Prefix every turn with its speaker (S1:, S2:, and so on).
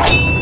S1: Bye.